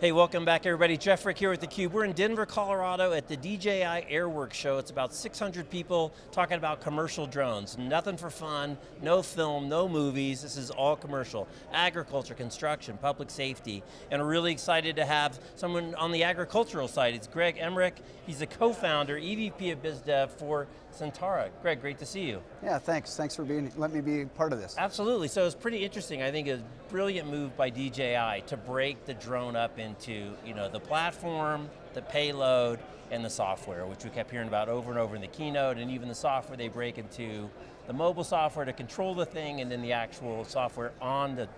Hey, welcome back everybody. Jeff Frick here with theCUBE. We're in Denver, Colorado at the DJI Airworks show. It's about 600 people talking about commercial drones. Nothing for fun, no film, no movies. This is all commercial. Agriculture, construction, public safety. And we're really excited to have someone on the agricultural side. It's Greg Emerick. He's the co-founder, EVP of BizDev for Sentera. Greg, great to see you. Yeah, thanks. Thanks for being, let me be part of this. Absolutely, so it's pretty interesting. I think a brilliant move by DJI to break the drone up into you know, the platform, the payload, and the software, which we kept hearing about over and over in the keynote, and even the software they break into the mobile software to control the thing, and then the actual software on the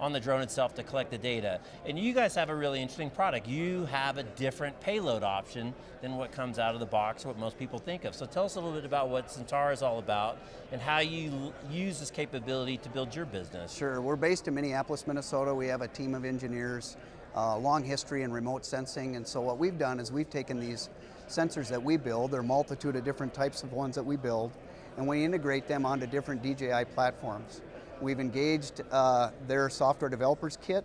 on the drone itself to collect the data. And you guys have a really interesting product. You have a different payload option than what comes out of the box, what most people think of. So tell us a little bit about what Sentera is all about and how you use this capability to build your business. Sure, we're based in Minneapolis, Minnesota. We have a team of engineers, uh, long history in remote sensing, and so what we've done is we've taken these sensors that we build, there are a multitude of different types of ones that we build, and we integrate them onto different DJI platforms. We've engaged uh, their software developers kit,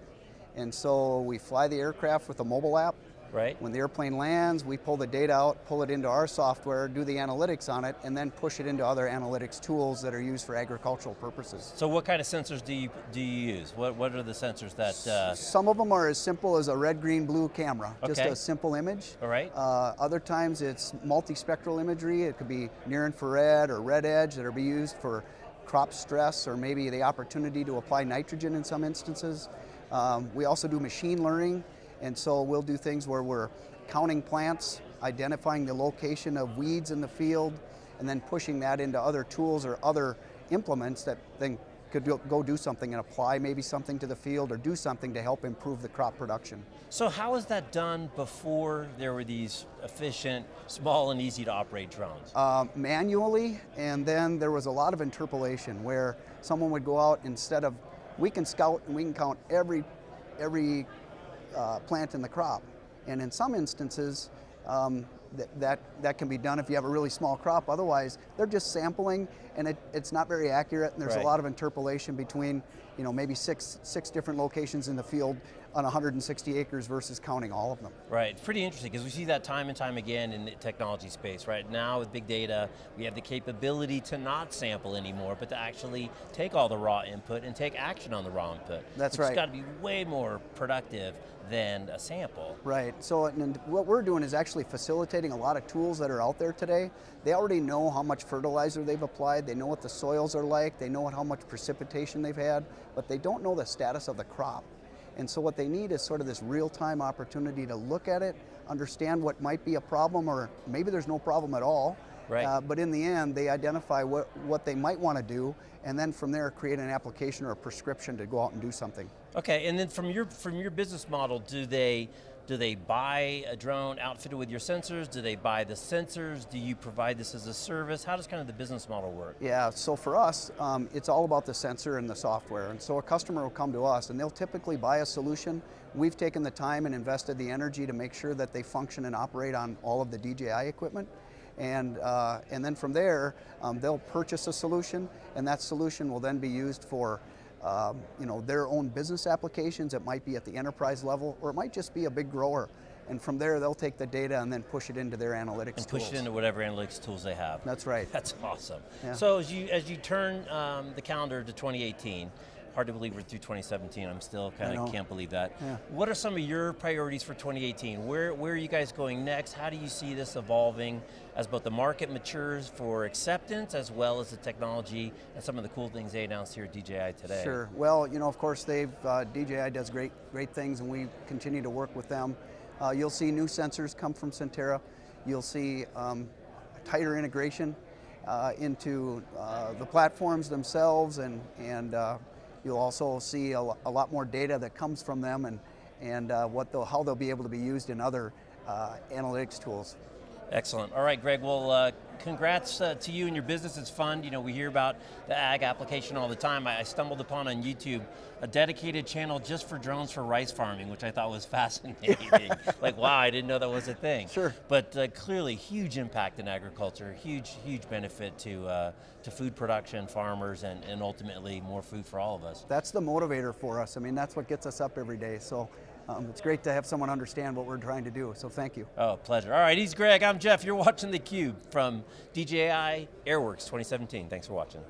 and so we fly the aircraft with a mobile app. Right. When the airplane lands, we pull the data out, pull it into our software, do the analytics on it, and then push it into other analytics tools that are used for agricultural purposes. So what kind of sensors do you, do you use? What, what are the sensors that... Uh... Some of them are as simple as a red, green, blue camera, okay. just a simple image. All right. Uh, other times it's multispectral imagery, it could be near infrared or red edge that are be used for crop stress or maybe the opportunity to apply nitrogen in some instances. Um, we also do machine learning and so we'll do things where we're counting plants, identifying the location of weeds in the field, and then pushing that into other tools or other implements that then could go do something and apply maybe something to the field or do something to help improve the crop production. So how was that done before there were these efficient, small and easy to operate drones? Uh, manually, and then there was a lot of interpolation where someone would go out instead of, we can scout and we can count every, every uh, plant in the crop. And in some instances, um, that, that, that can be done if you have a really small crop. Otherwise, they're just sampling and it, it's not very accurate and there's right. a lot of interpolation between you know, maybe six, six different locations in the field on 160 acres versus counting all of them. Right, pretty interesting because we see that time and time again in the technology space, right? Now with big data, we have the capability to not sample anymore, but to actually take all the raw input and take action on the raw input. That's right. It's got to be way more productive than a sample. Right, so and what we're doing is actually facilitating a lot of tools that are out there today. They already know how much fertilizer they've applied, they know what the soils are like, they know how much precipitation they've had, but they don't know the status of the crop. And so what they need is sort of this real-time opportunity to look at it, understand what might be a problem, or maybe there's no problem at all, Right. Uh, but in the end, they identify what, what they might want to do, and then from there create an application or a prescription to go out and do something. Okay, and then from your, from your business model, do they, do they buy a drone outfitted with your sensors? Do they buy the sensors? Do you provide this as a service? How does kind of the business model work? Yeah, so for us, um, it's all about the sensor and the software. And so a customer will come to us and they'll typically buy a solution. We've taken the time and invested the energy to make sure that they function and operate on all of the DJI equipment. And, uh, and then from there, um, they'll purchase a solution and that solution will then be used for um, you know, their own business applications. It might be at the enterprise level or it might just be a big grower. And from there, they'll take the data and then push it into their analytics and tools. push it into whatever analytics tools they have. That's right. That's awesome. Yeah. So as you, as you turn um, the calendar to 2018, hard to believe we're through 2017. I'm still kind of can't believe that. Yeah. What are some of your priorities for 2018? Where, where are you guys going next? How do you see this evolving as both the market matures for acceptance as well as the technology and some of the cool things they announced here at DJI today? Sure, well, you know, of course, they've, uh, DJI does great, great things and we continue to work with them. Uh, you'll see new sensors come from Sentera. You'll see um, tighter integration uh, into uh, the platforms themselves and, and uh, You'll also see a, a lot more data that comes from them and, and uh, what they'll, how they'll be able to be used in other uh, analytics tools. Excellent. All right, Greg. Well, uh, congrats uh, to you and your business. It's fun. You know, we hear about the ag application all the time. I, I, stumbled upon on YouTube a dedicated channel just for drones for rice farming, which I thought was fascinating. like, wow, I didn't know that was a thing. Sure. But uh, clearly, huge impact in agriculture, huge, huge benefit to uh, to food production, farmers, and, and ultimately more food for all of us. That's the motivator for us. I mean, that's what gets us up every day. So um, it's great to have someone understand what we're trying to do, so thank you. Oh, pleasure. All right, he's Greg, I'm Jeff. You're watching theCUBE from DJI Airworks 2017. Thanks for watching.